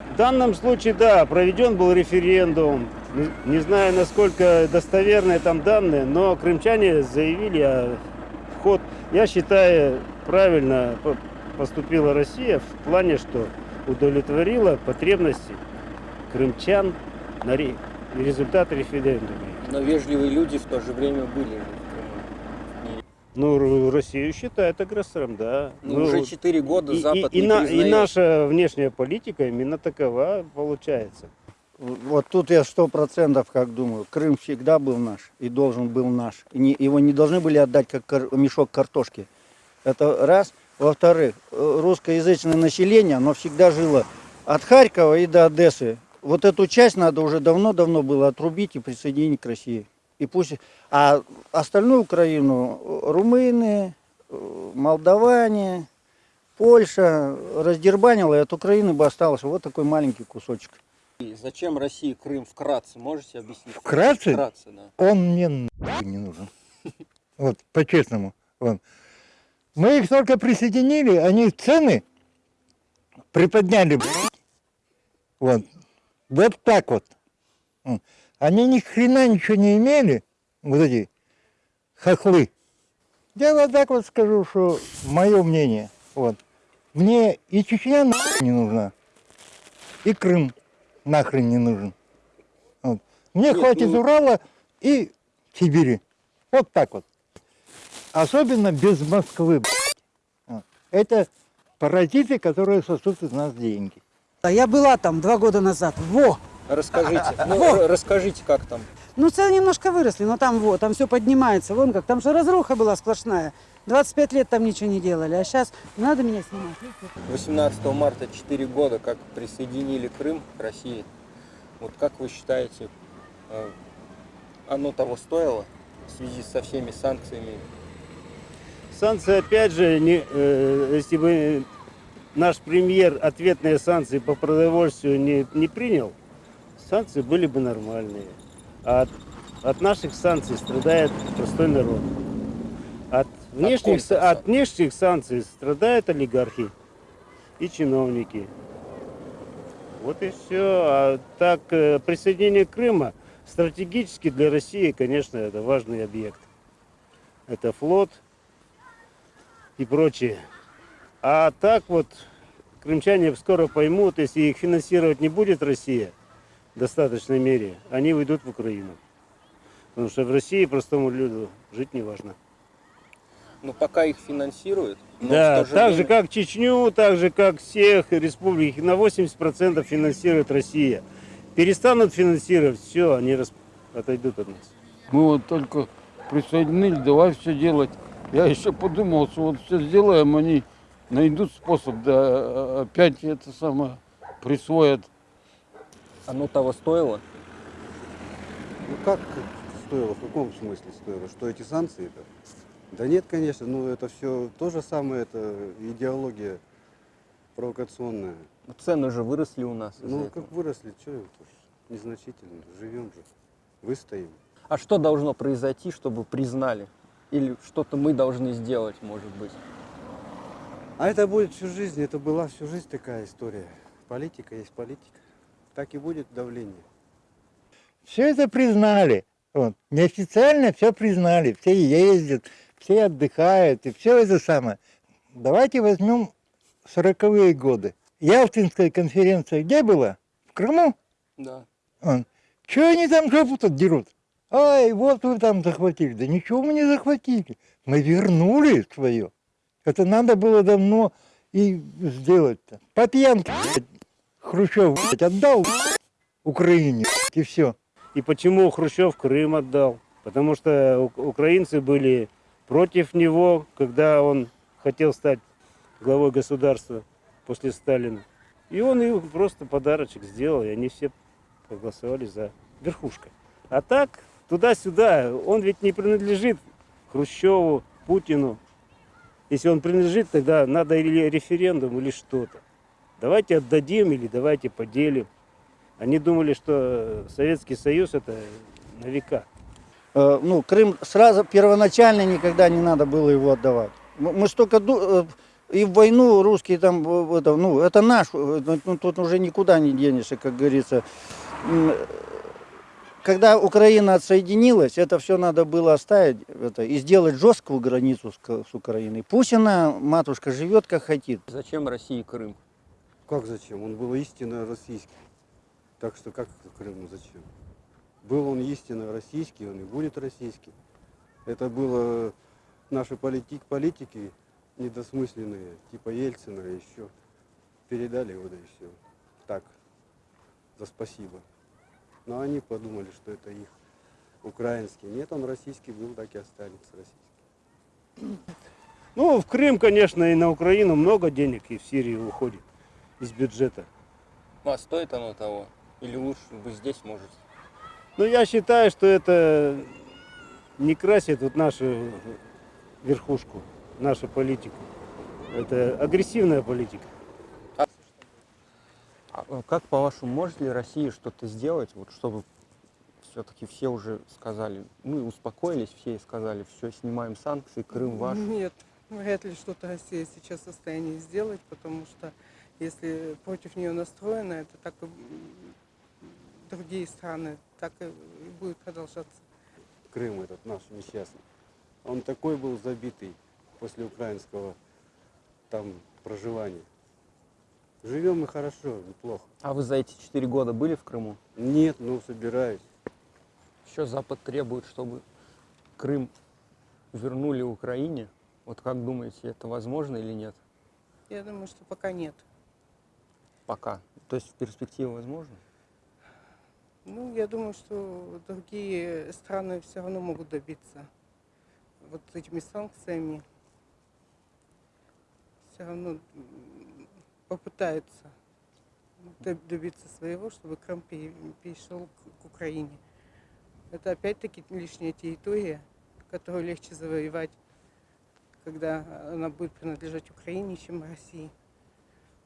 В данном случае, да, проведен был референдум. Не, знаю, насколько достоверные там данные, но крымчане заявили о вход. Я считаю, правильно по- поступила Россия в плане, что удовлетворила потребности крымчан на ре- результат референдума. Но вежливые люди в то же время были. Ну, Россию считают агрессором, да. Ну, уже 4 года и, Запад и- и не на- и признает. наша внешняя политика именно такова получается. Вот тут я сто процентов как думаю. Крым всегда был наш и должен был наш. И не- его не должны были отдать как кар- мешок картошки. Это раз. Во-вторых, э, русскоязычное население, оно всегда жило от Харькова и до Одессы. Вот эту часть надо уже давно-давно было отрубить и присоединить к России. И пусть... А остальную Украину э, румыны, э, молдаване, Польша раздербанила, и от Украины бы остался вот такой маленький кусочек. И Зачем России Крым вкратце? Можете объяснить? Вкратце? Вкратце, да. он мне не нужен. Вот, по-честному. Мы их только присоединили, они цены приподняли. Вот. Вот так вот. Они ни хрена ничего не имели, вот эти хохлы. Я вот так вот скажу, что мое мнение. Вот. Мне и Чечня нахуй не нужна, и Крым нахрен не нужен. Вот. Мне Нет, хватит ну- Урала и Сибири. Вот так вот. Особенно без Москвы. Вот. Это паразиты, которые сосут из нас деньги. А Я была там два года назад. Во! Расскажите, ну, расскажите, как там. Ну, цены немножко выросли, но там вот, там все поднимается. Вон как, там же разруха была сплошная. 25 лет там ничего не делали, а сейчас надо меня снимать. 18 марта 4 года, как присоединили Крым к России. Вот как вы считаете, э, оно того стоило в связи со всеми санкциями? Санкции, опять же, не, э, если бы наш премьер ответные санкции по продовольствию не, не принял, санкции были бы нормальные. А от, от наших санкций страдает простой народ. От внешних, от внешних санкций страдают олигархи и чиновники. Вот и все. А так, э, присоединение Крыма стратегически для России, конечно, это важный объект. Это флот, и прочее. А так вот, крымчане скоро поймут, если их финансировать не будет Россия в достаточной мере, они уйдут в Украину. Потому что в России простому люду жить не важно. Ну, пока их финансируют. но да, же так же время- как Чечню, так же как всех республик, их на 80% финансирует Россия. Перестанут финансировать, все, они рас- отойдут от нас. Мы вот только присоединились, давай все делать. Я еще подумал, что вот все сделаем, они найдут способ, да, опять это самое присвоят. Оно того стоило? Ну как стоило, в каком смысле стоило? Что эти санкции-то? Да нет, конечно, ну это все то же самое, это идеология провокационная. Цены же выросли у нас. Ну этого. как выросли, что это? Незначительно, живем же, выстоим. А что должно произойти, чтобы признали? Или что-то мы должны сделать, может быть? А это будет всю жизнь, это была всю жизнь такая история. Политика есть политика. Так и будет давление. Все это признали. Вот. Неофициально все признали. Все ездят, все отдыхают, и все это самое. Давайте возьмем сороковые годы. Ялтинская конференция где была? В Крыму? Да. Чего они там жопу тут дерут? Ай, вот вы там захватили. Да ничего мы не захватили. Мы вернули свое. Это надо было давно и сделать-то. По пьянке Хрущев отдал Украине и все. И почему Хрущев Крым отдал? Потому что украинцы были против него, когда он хотел стать главой государства после Сталина. И он им просто подарочек сделал, и они все проголосовали за верхушкой. А так, туда-сюда, он ведь не принадлежит Хрущеву, Путину. Если он принадлежит, тогда надо или референдум, или что-то. Давайте отдадим или давайте поделим. Они думали, что Советский Союз это на века. Э, ну, Крым сразу первоначально никогда не надо было его отдавать. Мы мы столько э, И в войну русские там, в- это, ну, это наш, э, ну, тут уже никуда не денешься, как говорится. Когда Украина отсоединилась, это все надо было оставить это, и сделать жесткую границу с, с Украиной. Пусть она, матушка, живет как хотит. Зачем России Крым? Как зачем? Он был истинно российский. Так что как Крыму зачем? Был он истинно российский, он и будет российский. Это было наши политик, политики недосмысленные, типа Ельцина еще. Передали его, да и все. Так, за спасибо. Но они подумали, что это их украинский. Нет, он российский был, так и останется российский. Ну, в Крым, конечно, и на Украину много денег и в Сирию уходит из бюджета. Ну, а стоит оно того? Или лучше бы здесь, может? Но я считаю, что это не красит вот нашу верхушку, нашу политику. Это агрессивная политика. А э, как по-вашему, может ли Россия что-то сделать, вот чтобы все-таки все уже сказали, мы успокоились, все и сказали, все, снимаем санкции, Крым ваш? Нет, вряд ли что-то Россия сейчас в состоянии сделать, потому что если против нее настроено, это так и другие страны, так и будет продолжаться. Крым этот наш несчастный. Он такой был забитый после украинского там проживания. Живем мы хорошо, неплохо. А вы за эти четыре года были в Крыму? Нет, ну собираюсь. Еще Запад требует, чтобы Крым вернули Украине. Вот как думаете, это возможно или нет? Я думаю, что пока нет. Пока. То есть в перспективе возможно? Ну, я думаю, что другие страны все равно могут добиться вот этими санкциями. Все равно попытаются доб- добиться своего, чтобы Крым пере- перешел к Украине. Это опять-таки лишняя территория, которую легче завоевать, когда она будет принадлежать Украине, чем России.